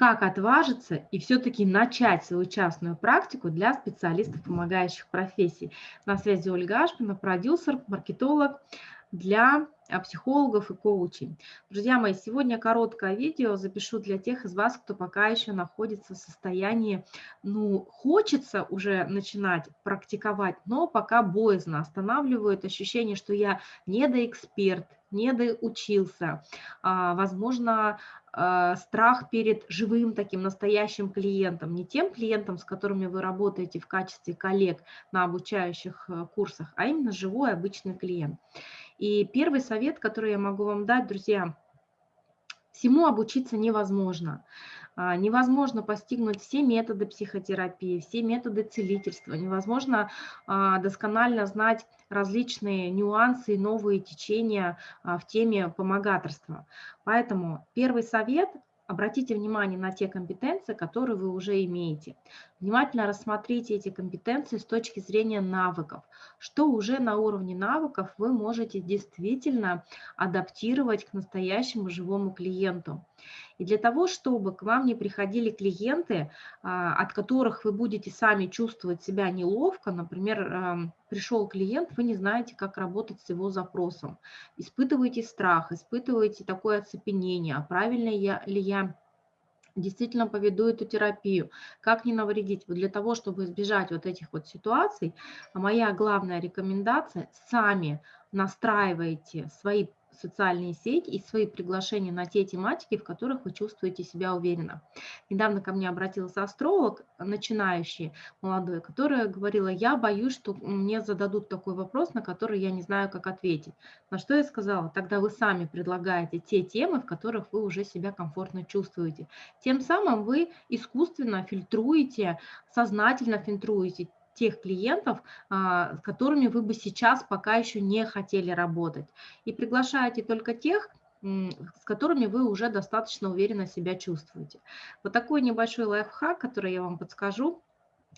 как отважиться и все-таки начать свою частную практику для специалистов помогающих профессий. На связи Ольга Ашпина, продюсер, маркетолог для психологов и коучей. Друзья мои, сегодня короткое видео запишу для тех из вас, кто пока еще находится в состоянии, ну, хочется уже начинать практиковать, но пока боязно, останавливает ощущение, что я недоэксперт, недоучился, а, возможно, а, страх перед живым таким настоящим клиентом, не тем клиентом, с которыми вы работаете в качестве коллег на обучающих э, курсах, а именно живой обычный клиент. И первый совет, который я могу вам дать, друзья, всему обучиться невозможно. А, невозможно постигнуть все методы психотерапии, все методы целительства. Невозможно а, досконально знать различные нюансы и новые течения а, в теме помогаторства. Поэтому первый совет Обратите внимание на те компетенции, которые вы уже имеете. Внимательно рассмотрите эти компетенции с точки зрения навыков. Что уже на уровне навыков вы можете действительно адаптировать к настоящему живому клиенту. И для того, чтобы к вам не приходили клиенты, а, от которых вы будете сами чувствовать себя неловко, например, пришел клиент, вы не знаете, как работать с его запросом, испытываете страх, испытываете такое оцепенение, а правильно ли я действительно поведу эту терапию, как не навредить. Вот для того, чтобы избежать вот этих вот ситуаций, моя главная рекомендация – сами настраивайте свои социальные сети и свои приглашения на те тематики, в которых вы чувствуете себя уверенно. Недавно ко мне обратился астролог, начинающий, молодой, которая говорила, я боюсь, что мне зададут такой вопрос, на который я не знаю, как ответить. На что я сказала, тогда вы сами предлагаете те темы, в которых вы уже себя комфортно чувствуете. Тем самым вы искусственно фильтруете, сознательно фильтруете тех клиентов, а, с которыми вы бы сейчас пока еще не хотели работать. И приглашаете только тех, с которыми вы уже достаточно уверенно себя чувствуете. Вот такой небольшой лайфхак, который я вам подскажу,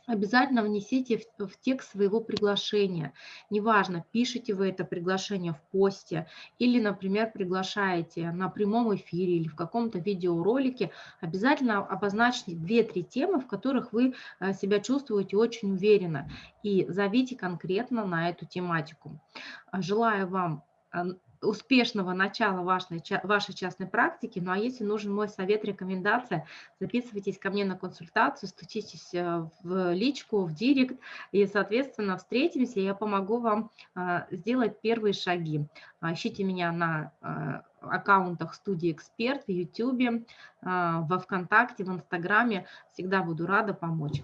обязательно внесите в, в текст своего приглашения. Неважно, пишете вы это приглашение в посте или, например, приглашаете на прямом эфире или в каком-то видеоролике, обязательно обозначьте 2-3 темы, в которых вы э, себя чувствуете очень уверенно и зовите конкретно на эту тематику. Желаю вам успешного начала вашей, вашей частной практики. Ну а если нужен мой совет, рекомендация, записывайтесь ко мне на консультацию, стучитесь э, в личку, в директ, и, соответственно, встретимся, я помогу вам а, сделать первые шаги. Ищите меня на а, аккаунтах студии «Эксперт» в YouTube, во Вконтакте, в Инстаграме. Всегда буду рада помочь.